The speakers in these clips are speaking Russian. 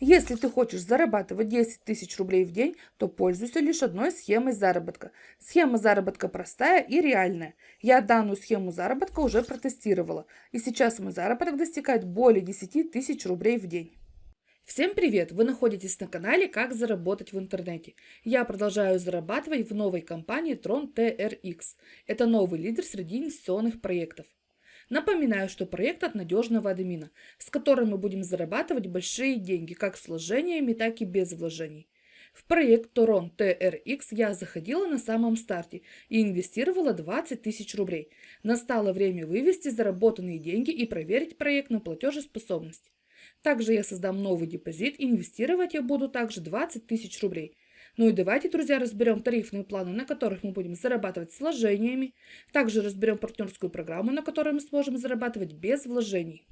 Если ты хочешь зарабатывать 10 тысяч рублей в день, то пользуйся лишь одной схемой заработка. Схема заработка простая и реальная. Я данную схему заработка уже протестировала, и сейчас мой заработок достигает более 10 тысяч рублей в день. Всем привет! Вы находитесь на канале «Как заработать в интернете». Я продолжаю зарабатывать в новой компании Tron TRX. Это новый лидер среди инвестиционных проектов. Напоминаю, что проект от надежного админа, с которым мы будем зарабатывать большие деньги как с вложениями, так и без вложений. В проект Toron TRX я заходила на самом старте и инвестировала 20 тысяч рублей. Настало время вывести заработанные деньги и проверить проект на платежеспособность. Также я создам новый депозит, инвестировать я буду также 20 тысяч рублей – ну и давайте, друзья, разберем тарифные планы, на которых мы будем зарабатывать с вложениями. Также разберем партнерскую программу, на которой мы сможем зарабатывать без вложений.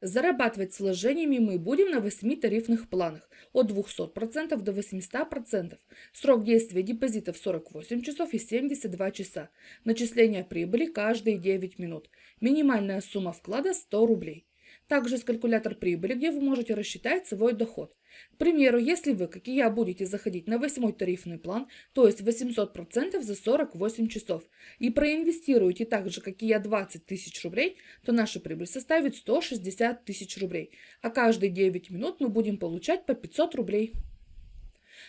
Зарабатывать с вложениями мы будем на 8 тарифных планах от 200% до 800%. Срок действия депозитов 48 часов и 72 часа. Начисление прибыли каждые 9 минут. Минимальная сумма вклада 100 рублей. Также есть калькулятор прибыли, где вы можете рассчитать свой доход. К примеру, если вы, как и я, будете заходить на восьмой тарифный план, то есть 800% за 48 часов, и проинвестируете так же, как и я, 20 тысяч рублей, то наша прибыль составит 160 тысяч рублей, а каждые 9 минут мы будем получать по 500 рублей.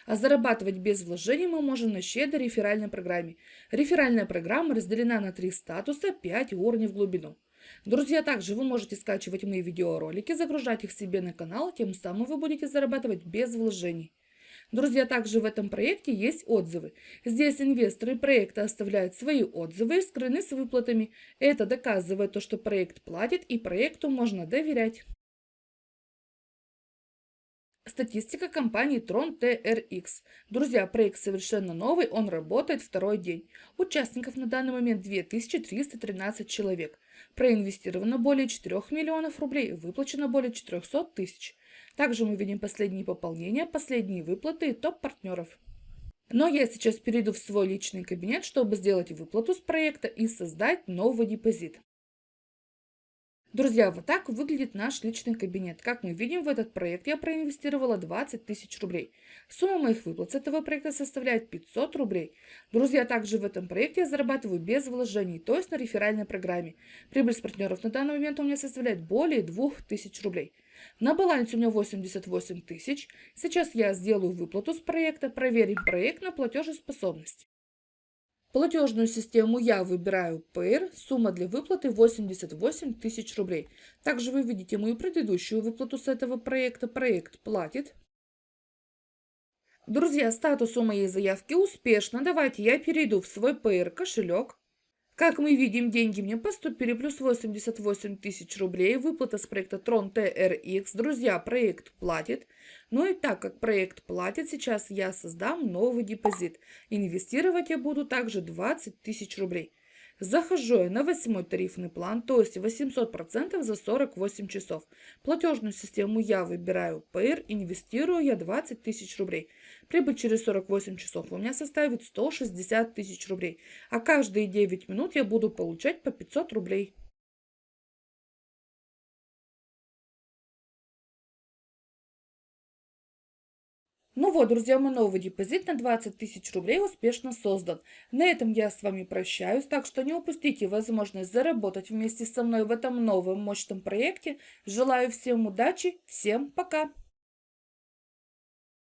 А зарабатывать без вложений мы можем на щедрой реферальной программе. Реферальная программа разделена на три статуса, 5 уровней в глубину. Друзья, также вы можете скачивать мои видеоролики, загружать их себе на канал, тем самым вы будете зарабатывать без вложений. Друзья, также в этом проекте есть отзывы. Здесь инвесторы проекта оставляют свои отзывы и скрыны с выплатами. Это доказывает то, что проект платит и проекту можно доверять. Статистика компании Tron TRX. Друзья, проект совершенно новый, он работает второй день. Участников на данный момент 2313 человек. Проинвестировано более 4 миллионов рублей, выплачено более 400 тысяч. Также мы видим последние пополнения, последние выплаты и топ-партнеров. Но я сейчас перейду в свой личный кабинет, чтобы сделать выплату с проекта и создать новый депозит. Друзья, вот так выглядит наш личный кабинет. Как мы видим, в этот проект я проинвестировала 20 тысяч рублей. Сумма моих выплат с этого проекта составляет 500 рублей. Друзья, также в этом проекте я зарабатываю без вложений, то есть на реферальной программе. Прибыль с партнеров на данный момент у меня составляет более 2000 рублей. На балансе у меня 88 тысяч. Сейчас я сделаю выплату с проекта, проверим проект на платежеспособность. Платежную систему я выбираю Payer, сумма для выплаты 88 тысяч рублей. Также вы видите мою предыдущую выплату с этого проекта. Проект платит. Друзья, статус у моей заявки успешно. Давайте я перейду в свой Payer кошелек. Как мы видим, деньги мне поступили, плюс 88 тысяч рублей, выплата с проекта Tron TRX. Друзья, проект платит. Ну и так как проект платит, сейчас я создам новый депозит. Инвестировать я буду также 20 тысяч рублей. Захожу я на восьмой тарифный план, то есть 800% за 48 часов. Платежную систему я выбираю Payer, инвестирую я 20 тысяч рублей. Прибыль через 48 часов у меня составит 160 тысяч рублей, а каждые 9 минут я буду получать по 500 рублей. Ну вот, друзья, мой новый депозит на 20 тысяч рублей успешно создан. На этом я с вами прощаюсь, так что не упустите возможность заработать вместе со мной в этом новом мощном проекте. Желаю всем удачи, всем пока!